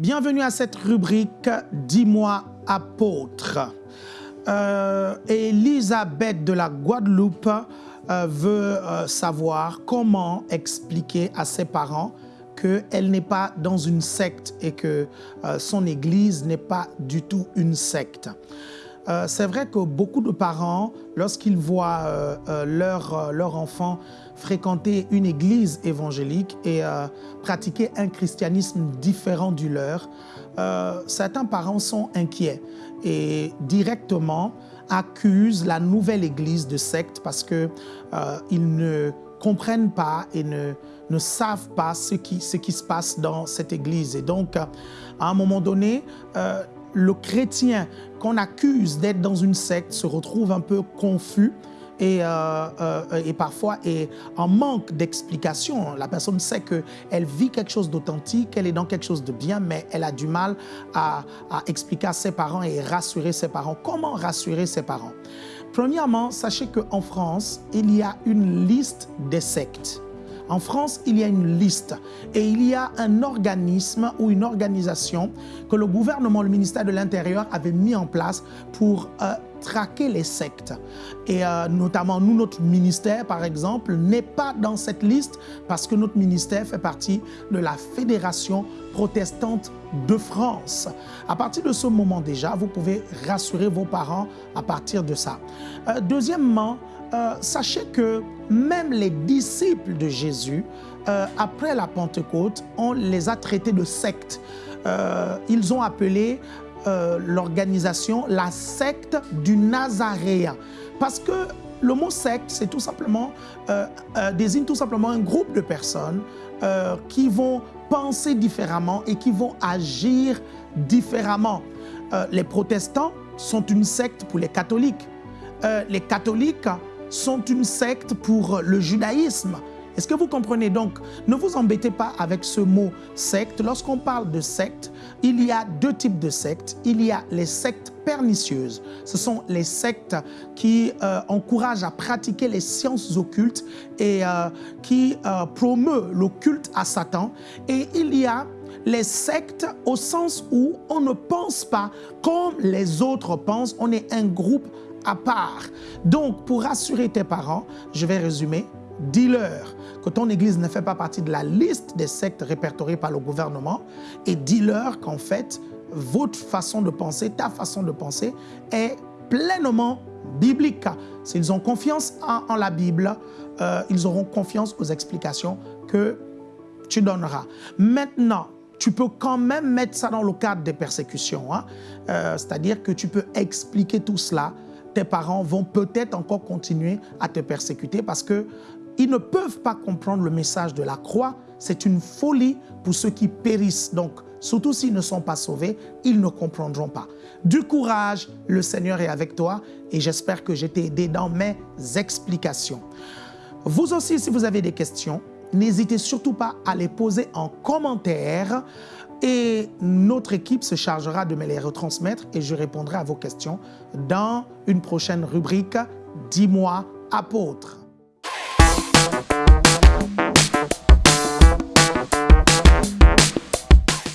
Bienvenue à cette rubrique « Dis-moi apôtre euh, Elisabeth de la Guadeloupe euh, veut euh, savoir comment expliquer à ses parents qu'elle n'est pas dans une secte et que euh, son église n'est pas du tout une secte. Euh, c'est vrai que beaucoup de parents, lorsqu'ils voient euh, euh, leur, leur enfant fréquenter une église évangélique et pratiquer un christianisme différent du leur, certains parents sont inquiets et directement accusent la nouvelle église de secte parce qu'ils ne comprennent pas et ne, ne savent pas ce qui, ce qui se passe dans cette église. Et donc, à un moment donné, le chrétien qu'on accuse d'être dans une secte se retrouve un peu confus et, euh, euh, et parfois en manque d'explication. La personne sait qu'elle vit quelque chose d'authentique, elle est dans quelque chose de bien, mais elle a du mal à, à expliquer à ses parents et rassurer ses parents. Comment rassurer ses parents? Premièrement, sachez qu'en France, il y a une liste des sectes. En France, il y a une liste et il y a un organisme ou une organisation que le gouvernement, le ministère de l'Intérieur avait mis en place pour euh, traquer les sectes. Et euh, notamment, nous, notre ministère, par exemple, n'est pas dans cette liste parce que notre ministère fait partie de la Fédération protestante de France. À partir de ce moment déjà, vous pouvez rassurer vos parents à partir de ça. Euh, deuxièmement, euh, sachez que même les disciples de Jésus, euh, après la Pentecôte, on les a traités de sectes. Euh, ils ont appelé l'organisation la secte du Nazaréen. Parce que le mot secte, c'est tout simplement, désigne tout simplement un groupe de personnes qui vont penser différemment et qui vont agir différemment. Les protestants sont une secte pour les catholiques. Les catholiques sont une secte pour le judaïsme. Est-ce que vous comprenez? Donc Ne vous embêtez pas avec ce mot secte. Lorsqu'on parle de secte, il y a deux types de sectes. Il y a les sectes pernicieuses. Ce sont les sectes qui euh, encouragent à pratiquer les sciences occultes et euh, qui euh, promeut le à Satan. Et il y a les sectes au sens où on ne pense pas comme les autres pensent. On est un groupe à part. Donc, pour rassurer tes parents, je vais résumer. Dis-leur que ton église ne fait pas partie de la liste des sectes répertoriées par le gouvernement et dis-leur qu'en fait, votre façon de penser, ta façon de penser est pleinement biblique. S'ils ont confiance en, la Bible, euh, ils auront confiance aux explications que tu donneras. Maintenant, tu peux quand même mettre ça dans le cadre des persécutions. Hein? Euh, C'est-à-dire que tu peux expliquer tout cela. Tes parents vont peut-être encore continuer à te persécuter parce que ils ne peuvent pas comprendre le message de la croix. C'est une folie pour ceux qui périssent. Donc, surtout s'ils ne sont pas sauvés, ils ne comprendront pas. Du courage, le Seigneur est avec toi et j'espère que j'ai t'ai aidé dans mes explications. Vous aussi, si vous avez des questions, n'hésitez surtout pas à les poser en commentaire et notre équipe se chargera de me les retransmettre et je répondrai à vos questions dans une prochaine rubrique « Dis-moi apôtre ».